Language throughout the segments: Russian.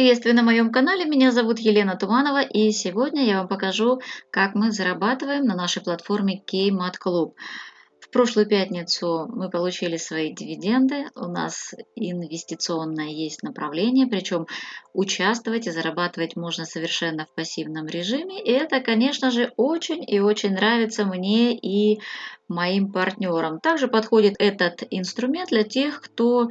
приветствую на моем канале, меня зовут Елена Туманова и сегодня я вам покажу, как мы зарабатываем на нашей платформе Kmat Club. В прошлую пятницу мы получили свои дивиденды, у нас инвестиционное есть направление, причем участвовать и зарабатывать можно совершенно в пассивном режиме. И это, конечно же, очень и очень нравится мне и моим партнерам. Также подходит этот инструмент для тех, кто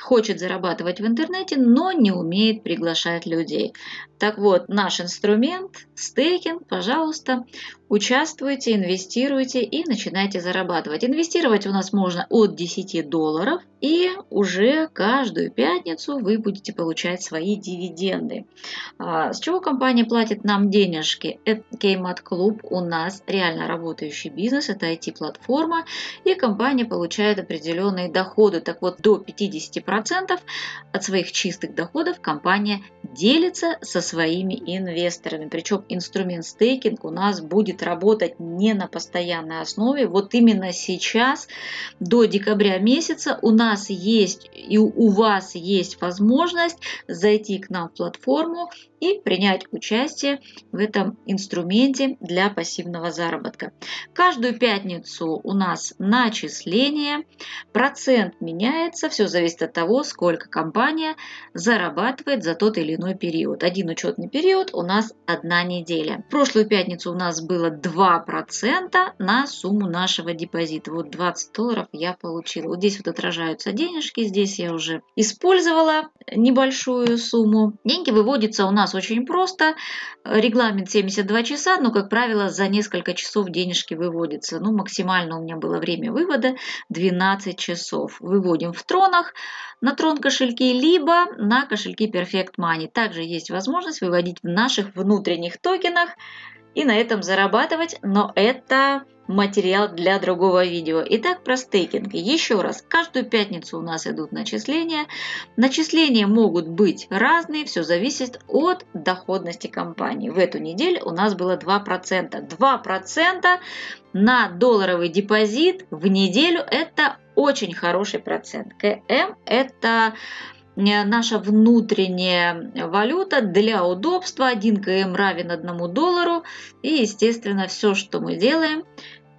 хочет зарабатывать в интернете, но не умеет приглашать людей. Так вот, наш инструмент стейкинг, пожалуйста, участвуйте, инвестируйте и начинайте зарабатывать. Инвестировать у нас можно от 10 долларов и уже каждую пятницу вы будете получать свои дивиденды. А, с чего компания платит нам денежки? Kmat Club у нас реально работающий бизнес, это IT-платформа и компания получает определенные доходы. Так вот, до 50% от своих чистых доходов компания делится со своими инвесторами. Причем инструмент стейкинг у нас будет работать не на постоянной основе. Вот именно сейчас, до декабря месяца, у нас есть и у вас есть возможность зайти к нам в платформу и принять участие в этом инструменте для пассивного заработка. Каждую пятницу у нас начисление, процент меняется, все зависит от того, сколько компания зарабатывает за тот или иной период. Один учетный период у нас одна неделя. В прошлую пятницу у нас было 2% на сумму нашего депозита. Вот 20 долларов я получила. Вот здесь вот отражаются денежки, здесь я уже использовала небольшую сумму. Деньги выводятся у нас нас очень просто. Регламент 72 часа, но, как правило, за несколько часов денежки выводятся. Ну, максимально у меня было время вывода 12 часов. Выводим в тронах на трон кошельки, либо на кошельки Perfect Money. Также есть возможность выводить в наших внутренних токенах и на этом зарабатывать, но это материал для другого видео. Итак, про стейкинг. Еще раз, каждую пятницу у нас идут начисления. Начисления могут быть разные, все зависит от доходности компании. В эту неделю у нас было 2%. 2% на долларовый депозит в неделю это очень хороший процент. КМ это наша внутренняя валюта для удобства 1 км равен 1 доллару. И, естественно, все, что мы делаем,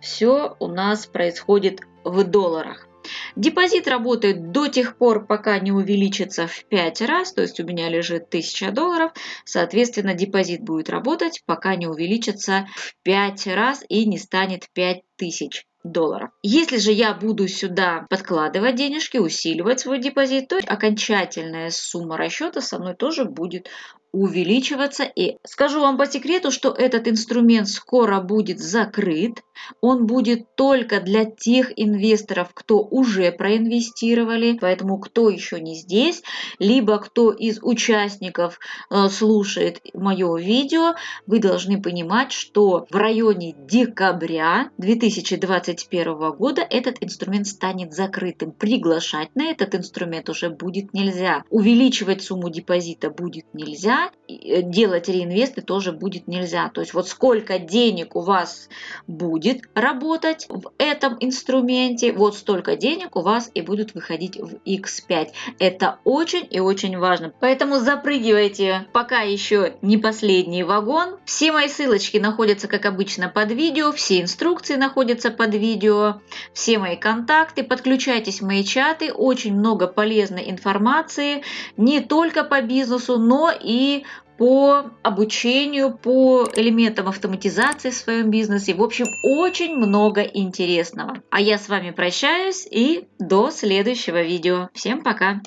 все у нас происходит в долларах. Депозит работает до тех пор, пока не увеличится в 5 раз, то есть у меня лежит 1000 долларов, соответственно депозит будет работать, пока не увеличится в 5 раз и не станет 5000 долларов. Если же я буду сюда подкладывать денежки, усиливать свой депозит, то окончательная сумма расчета со мной тоже будет увеличиваться. И скажу вам по секрету, что этот инструмент скоро будет закрыт. Он будет только для тех инвесторов, кто уже проинвестировали. Поэтому кто еще не здесь, либо кто из участников э, слушает мое видео, вы должны понимать, что в районе декабря 2021 года этот инструмент станет закрытым. Приглашать на этот инструмент уже будет нельзя. Увеличивать сумму депозита будет нельзя Э, делать реинвесты тоже будет нельзя. То есть вот сколько денег у вас будет работать в этом инструменте, вот столько денег у вас и будут выходить в X5. Это очень и очень важно. Поэтому запрыгивайте, пока еще не последний вагон. Все мои ссылочки находятся, как обычно, под видео, все инструкции находятся под видео, все мои контакты. Подключайтесь в мои чаты, очень много полезной информации, не только по бизнесу, но и по обучению, по элементам автоматизации в своем бизнесе. В общем, очень много интересного. А я с вами прощаюсь и до следующего видео. Всем пока!